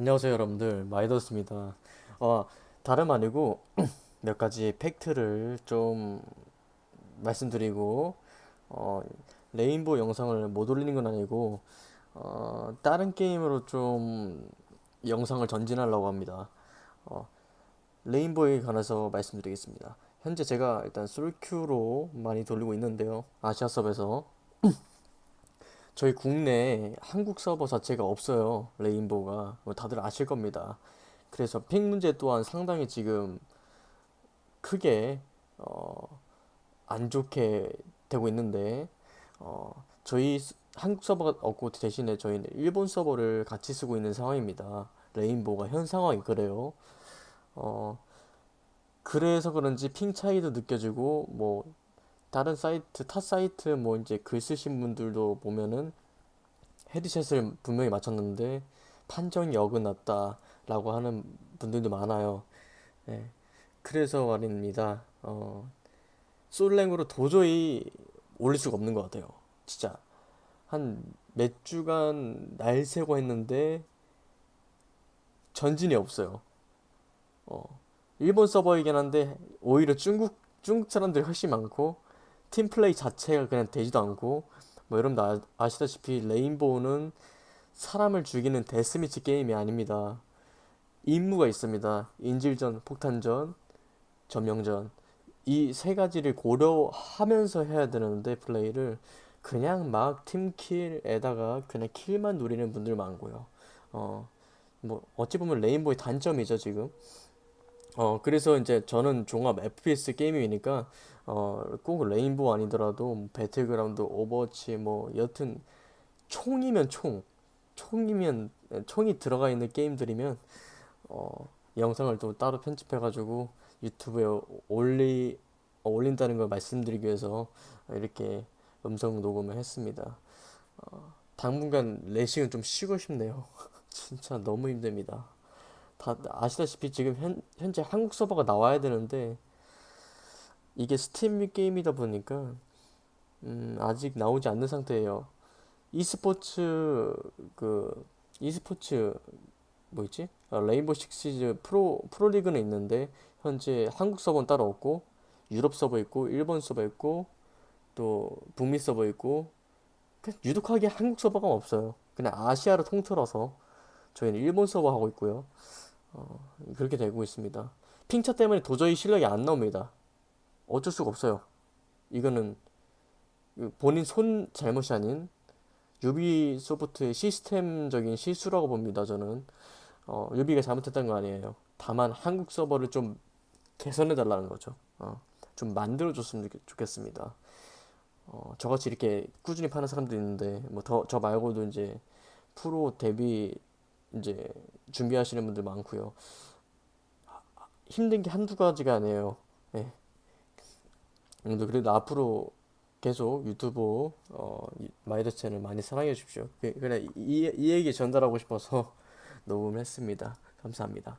안녕하세요 여러분들. 마이더스입니다. 어, 다름 아니고 몇 가지 팩트를 좀 말씀드리고 어, 레인보우 영상을 못 올리는 건 아니고 어, 다른 게임으로 좀 영상을 전진하려고 합니다. 어, 레인보우에 관해서 말씀드리겠습니다. 현재 제가 일단 솔큐로 많이 돌리고 있는데요. 아시아 섭에서 저희 국내에 한국 서버 자체가 없어요. 레인보우가. 뭐 다들 아실 겁니다. 그래서 핑 문제 또한 상당히 지금 크게 어, 안 좋게 되고 있는데 어, 저희 한국 서버가 없고 대신에 저희는 일본 서버를 같이 쓰고 있는 상황입니다. 레인보우가 현 상황이 그래요. 어, 그래서 그런지 핑 차이도 느껴지고 뭐 다른 사이트, 타 사이트 뭐 이제 글 쓰신 분들도 보면은 헤드셋을 분명히 맞췄는데 판정이 어긋났다 라고 하는 분들도 많아요. 예. 그래서 말입니다. 어, 솔랭으로 도저히 올릴 수가 없는 것 같아요. 진짜 한 몇 주간 날 새고 했는데 전진이 없어요. 어, 일본 서버이긴 한데 오히려 중국 중국 사람들이 훨씬 많고 팀 플레이 자체가 그냥 되지도 않고 뭐 여러분도 아, 아시다시피 레인보우는 사람을 죽이는 데스미치 게임이 아닙니다. 임무가 있습니다. 인질전, 폭탄전, 점령전 이 세 가지를 고려하면서 해야 되는데 플레이를 그냥 막 팀킬에다가 그냥 킬만 누리는 분들 많고요. 어, 뭐 어찌 보면 레인보우의 단점이죠 지금. 어, 그래서 이제 저는 종합 FPS 게임이니까, 어, 꼭 레인보우 아니더라도, 뭐 배틀그라운드, 오버워치, 뭐, 여튼, 총이면 총, 총이면, 총이 들어가 있는 게임들이면, 어, 영상을 또 따로 편집해가지고 유튜브에 올리, 어, 올린다는 걸 말씀드리기 위해서 이렇게 음성 녹음을 했습니다. 어, 당분간 레식은 좀 쉬고 싶네요. 진짜 너무 힘듭니다. 다 아시다시피 지금 현, 현재 한국 서버가 나와야 되는데 이게 스팀 게임이다 보니까 음, 아직 나오지 않는 상태예요. e스포츠 그 e스포츠 뭐 있지? 아, 레인보우 식스 시즈 프로 프로리그는 있는데 현재 한국 서버는 따로 없고 유럽 서버 있고 일본 서버 있고 또 북미 서버 있고 유독하게 한국 서버가 없어요. 그냥 아시아를 통틀어서 저희는 일본 서버 하고 있고요. 어, 그렇게 되고 있습니다. 핑차 때문에 도저히 실력이 안 나옵니다. 어쩔 수가 없어요. 이거는 본인 손 잘못이 아닌 유비소프트의 시스템적인 실수라고 봅니다. 저는 어, 유비가 잘못했던 거 아니에요. 다만 한국 서버를 좀 개선해 달라는 거죠. 어, 좀 만들어 줬으면 좋겠습니다. 어, 저같이 이렇게 꾸준히 파는 사람도 있는데 뭐 더 저 말고도 이제 프로 데뷔 이제 준비하시는 분들 많고요. 힘든 게 한두 가지가 아니에요. 예. 그래도 앞으로 계속 유튜브 어, 마이더 채널 많이 사랑해 주십시오. 그, 그래 이, 이 얘기 전달하고 싶어서 녹음했습니다. 감사합니다.